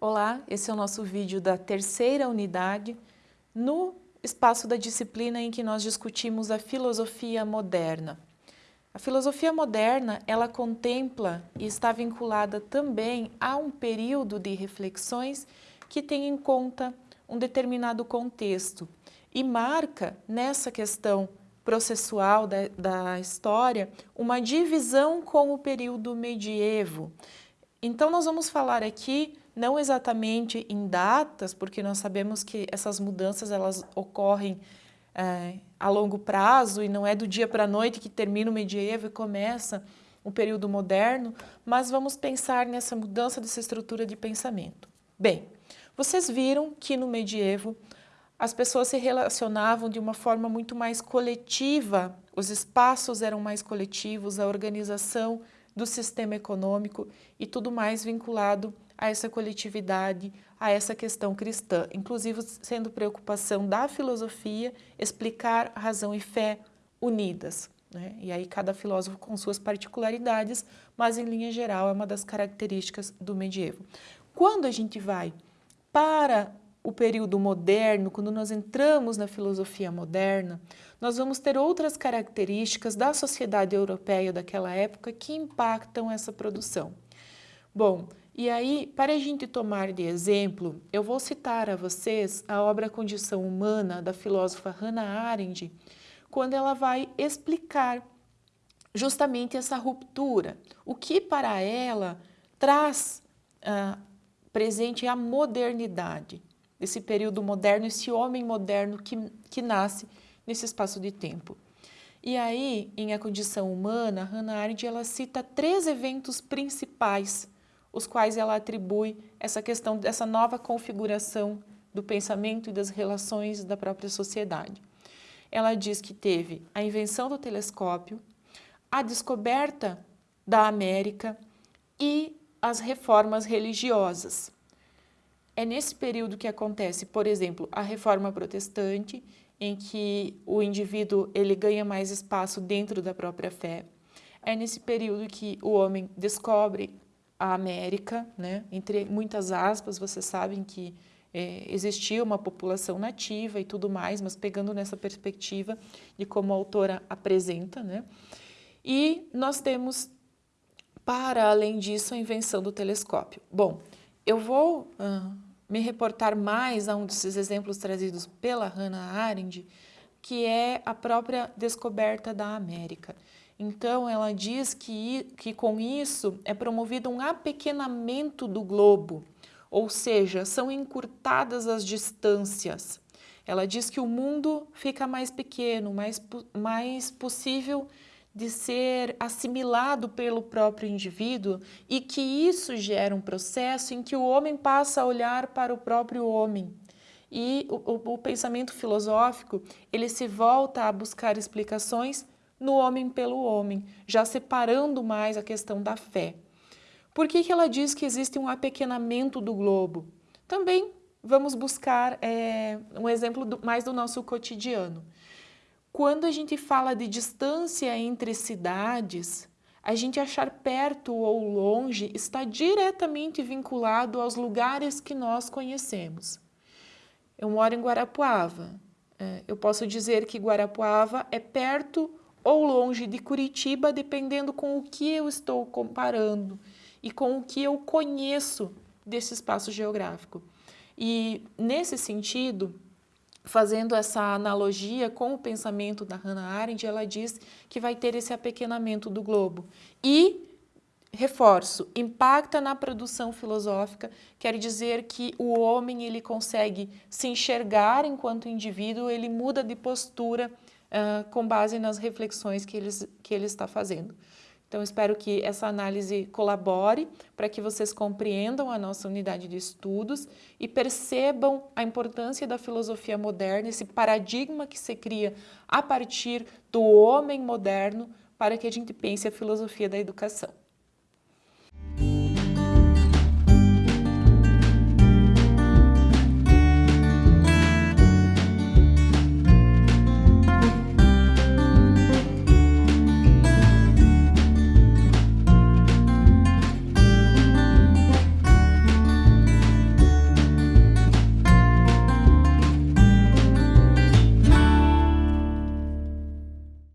Olá, esse é o nosso vídeo da terceira unidade no espaço da disciplina em que nós discutimos a filosofia moderna. A filosofia moderna, ela contempla e está vinculada também a um período de reflexões que tem em conta um determinado contexto e marca nessa questão processual da, da história uma divisão com o período medievo. Então nós vamos falar aqui não exatamente em datas, porque nós sabemos que essas mudanças elas ocorrem é, a longo prazo e não é do dia para a noite que termina o medievo e começa o período moderno, mas vamos pensar nessa mudança dessa estrutura de pensamento. Bem, vocês viram que no medievo as pessoas se relacionavam de uma forma muito mais coletiva, os espaços eram mais coletivos, a organização do sistema econômico e tudo mais vinculado a essa coletividade, a essa questão cristã, inclusive sendo preocupação da filosofia explicar razão e fé unidas. Né? E aí cada filósofo com suas particularidades, mas em linha geral é uma das características do medievo. Quando a gente vai para o período moderno, quando nós entramos na filosofia moderna, nós vamos ter outras características da sociedade europeia daquela época que impactam essa produção. Bom, e aí, para a gente tomar de exemplo, eu vou citar a vocês a obra Condição Humana, da filósofa Hannah Arendt, quando ela vai explicar justamente essa ruptura, o que para ela traz ah, presente a modernidade, esse período moderno, esse homem moderno que, que nasce nesse espaço de tempo. E aí, em A Condição Humana, Hannah Arendt ela cita três eventos principais os quais ela atribui essa questão dessa nova configuração do pensamento e das relações da própria sociedade. Ela diz que teve a invenção do telescópio, a descoberta da América e as reformas religiosas. É nesse período que acontece, por exemplo, a reforma protestante, em que o indivíduo ele ganha mais espaço dentro da própria fé. É nesse período que o homem descobre a América, né? entre muitas aspas, vocês sabem que é, existia uma população nativa e tudo mais, mas pegando nessa perspectiva de como a autora apresenta. Né? E nós temos, para além disso, a invenção do telescópio. Bom, eu vou uh, me reportar mais a um desses exemplos trazidos pela Hannah Arendt, que é a própria descoberta da América. Então, ela diz que, que com isso é promovido um apequenamento do globo, ou seja, são encurtadas as distâncias. Ela diz que o mundo fica mais pequeno, mais, mais possível de ser assimilado pelo próprio indivíduo e que isso gera um processo em que o homem passa a olhar para o próprio homem. E o, o, o pensamento filosófico, ele se volta a buscar explicações no homem pelo homem, já separando mais a questão da fé. Por que, que ela diz que existe um apequenamento do globo? Também vamos buscar é, um exemplo do, mais do nosso cotidiano. Quando a gente fala de distância entre cidades, a gente achar perto ou longe está diretamente vinculado aos lugares que nós conhecemos. Eu moro em Guarapuava. É, eu posso dizer que Guarapuava é perto ou longe de Curitiba, dependendo com o que eu estou comparando e com o que eu conheço desse espaço geográfico. E nesse sentido, fazendo essa analogia com o pensamento da Hannah Arendt, ela diz que vai ter esse apequenamento do globo. E, reforço, impacta na produção filosófica, quer dizer que o homem ele consegue se enxergar enquanto indivíduo, ele muda de postura com base nas reflexões que, eles, que ele está fazendo. Então, espero que essa análise colabore para que vocês compreendam a nossa unidade de estudos e percebam a importância da filosofia moderna, esse paradigma que se cria a partir do homem moderno para que a gente pense a filosofia da educação.